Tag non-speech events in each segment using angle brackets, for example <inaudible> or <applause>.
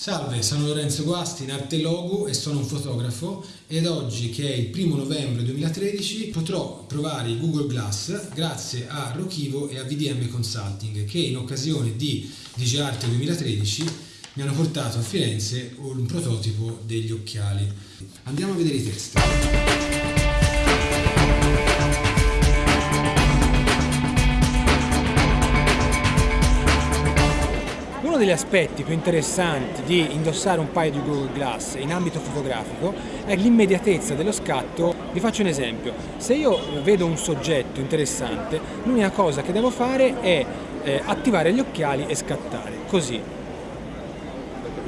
Salve, sono Lorenzo Guasti in arte logo e sono un fotografo ed oggi che è il primo novembre 2013 potrò provare Google Glass grazie a Rokivo e a VDM Consulting che in occasione di DigiArt 2013 mi hanno portato a Firenze un prototipo degli occhiali. Andiamo a vedere i test. Uno degli aspetti più interessanti di indossare un paio di Google Glass in ambito fotografico è l'immediatezza dello scatto. Vi faccio un esempio, se io vedo un soggetto interessante, l'unica cosa che devo fare è eh, attivare gli occhiali e scattare, così.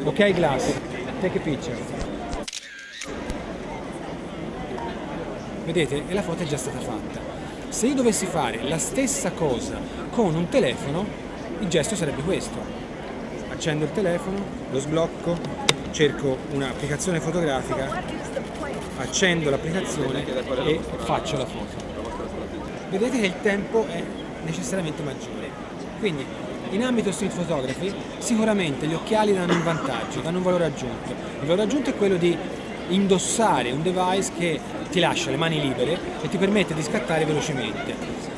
Ok Glass, take a picture. Vedete? E la foto è già stata fatta. Se io dovessi fare la stessa cosa con un telefono, il gesto sarebbe questo accendo il telefono, lo sblocco, cerco un'applicazione fotografica, accendo l'applicazione e faccio la foto. Vedete che il tempo è necessariamente maggiore. Quindi in ambito street photography sicuramente gli occhiali danno un vantaggio, danno un valore aggiunto. Il valore aggiunto è quello di indossare un device che ti lascia le mani libere e ti permette di scattare velocemente.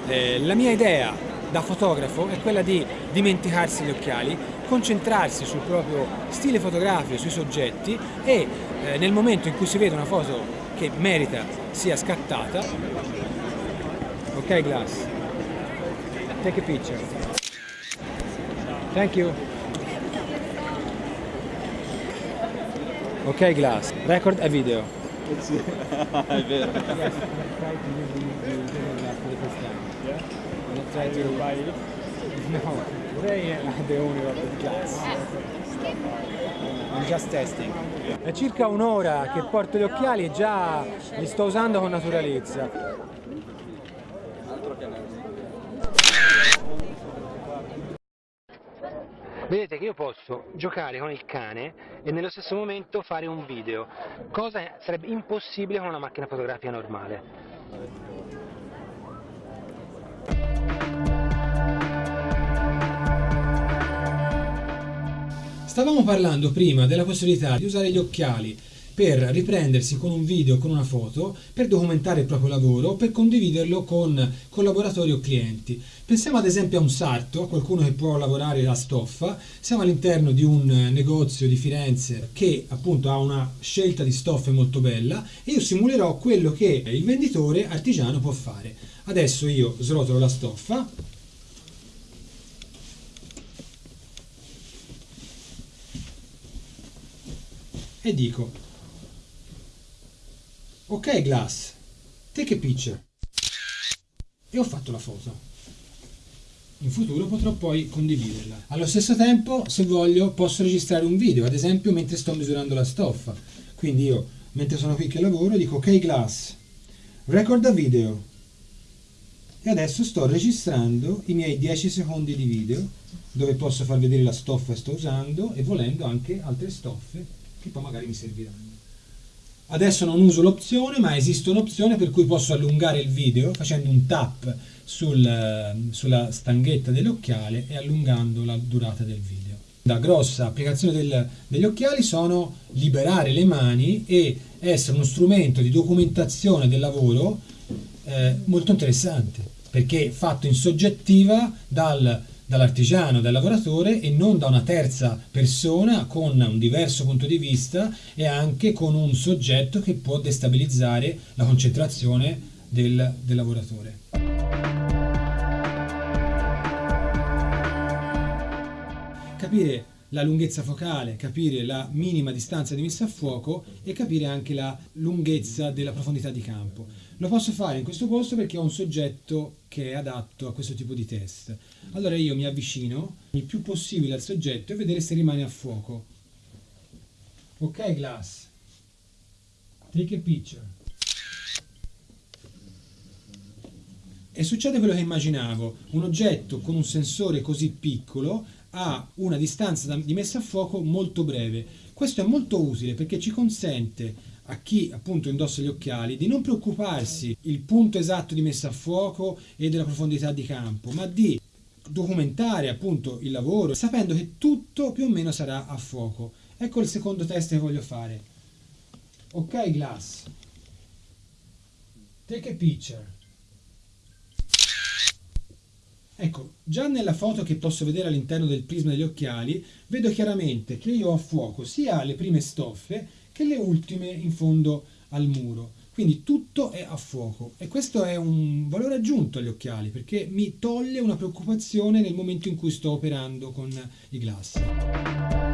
Eh, la mia idea da fotografo è quella di dimenticarsi gli occhiali, concentrarsi sul proprio stile fotografico, sui soggetti e eh, nel momento in cui si vede una foto che merita sia scattata, ok Glass, take a picture. Thank you. Ok Glass, record a video. Sì, <laughs> è vero. To buy it? No, they are the owner of the class. I'm just testing. È circa un'ora che porto gli occhiali e già li sto usando con naturalezza. Vedete che io posso giocare con il cane e nello stesso momento fare un video, cosa sarebbe impossibile con una macchina fotografica normale. Stavamo parlando prima della possibilità di usare gli occhiali per riprendersi con un video, con una foto, per documentare il proprio lavoro o per condividerlo con collaboratori o clienti. Pensiamo ad esempio a un sarto, a qualcuno che può lavorare la stoffa. Siamo all'interno di un negozio di Firenze che appunto ha una scelta di stoffe molto bella e io simulerò quello che il venditore artigiano può fare. Adesso io srotolo la stoffa, e dico ok Glass, take a picture e ho fatto la foto. In futuro potrò poi condividerla. Allo stesso tempo, se voglio, posso registrare un video, ad esempio mentre sto misurando la stoffa. Quindi io, mentre sono qui che lavoro, dico ok Glass, record a video. E adesso sto registrando i miei 10 secondi di video, dove posso far vedere la stoffa che sto usando e volendo anche altre stoffe che poi magari mi serviranno. Adesso non uso l'opzione, ma esiste un'opzione per cui posso allungare il video facendo un tap sul, sulla stanghetta dell'occhiale e allungando la durata del video. La grossa applicazione del, degli occhiali sono liberare le mani e essere uno strumento di documentazione del lavoro eh, molto interessante perché fatto in soggettiva dal dall'artigiano, dal lavoratore e non da una terza persona con un diverso punto di vista e anche con un soggetto che può destabilizzare la concentrazione del, del lavoratore. Capire la lunghezza focale, capire la minima distanza di messa a fuoco e capire anche la lunghezza della profondità di campo. Lo posso fare in questo posto perché ho un soggetto che è adatto a questo tipo di test. Allora io mi avvicino il più possibile al soggetto e vedere se rimane a fuoco. Ok Glass, take a picture. E succede quello che immaginavo, un oggetto con un sensore così piccolo ha una distanza di messa a fuoco molto breve. Questo è molto utile perché ci consente a chi appunto indossa gli occhiali di non preoccuparsi il punto esatto di messa a fuoco e della profondità di campo, ma di documentare appunto il lavoro sapendo che tutto più o meno sarà a fuoco. Ecco il secondo test che voglio fare. Ok Glass, take a picture. Ecco, già nella foto che posso vedere all'interno del prisma degli occhiali, vedo chiaramente che io ho a fuoco sia le prime stoffe che le ultime in fondo al muro. Quindi tutto è a fuoco e questo è un valore aggiunto agli occhiali perché mi toglie una preoccupazione nel momento in cui sto operando con i glass.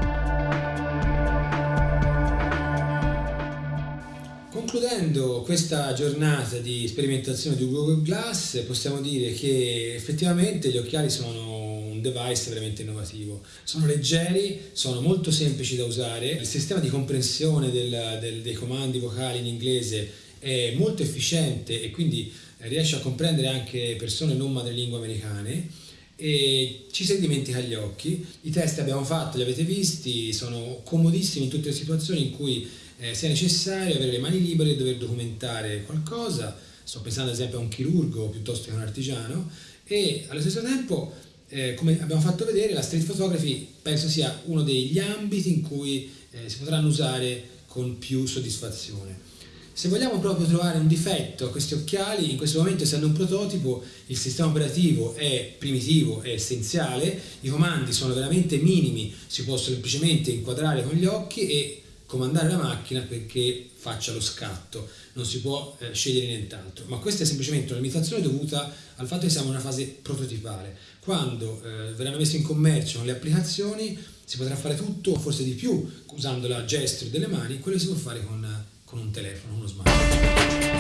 Concludendo questa giornata di sperimentazione di Google Glass possiamo dire che effettivamente gli occhiali sono un device veramente innovativo. Sono leggeri, sono molto semplici da usare, il sistema di comprensione del, del, dei comandi vocali in inglese è molto efficiente e quindi riesce a comprendere anche persone non madrelingua americane e ci si dimentica gli occhi. I test abbiamo fatto, li avete visti, sono comodissimi in tutte le situazioni in cui eh, sia necessario avere le mani libere e dover documentare qualcosa. Sto pensando ad esempio a un chirurgo piuttosto che a un artigiano e allo stesso tempo, eh, come abbiamo fatto vedere, la street photography penso sia uno degli ambiti in cui eh, si potranno usare con più soddisfazione. Se vogliamo proprio trovare un difetto a questi occhiali, in questo momento essendo un prototipo, il sistema operativo è primitivo, è essenziale, i comandi sono veramente minimi, si può semplicemente inquadrare con gli occhi e comandare la macchina perché faccia lo scatto, non si può eh, scegliere nient'altro, ma questa è semplicemente una limitazione dovuta al fatto che siamo in una fase prototipale. Quando eh, verranno messe in commercio le applicazioni si potrà fare tutto, forse di più, usando la gesture delle mani, quello si può fare con con un telefono, uno smartphone.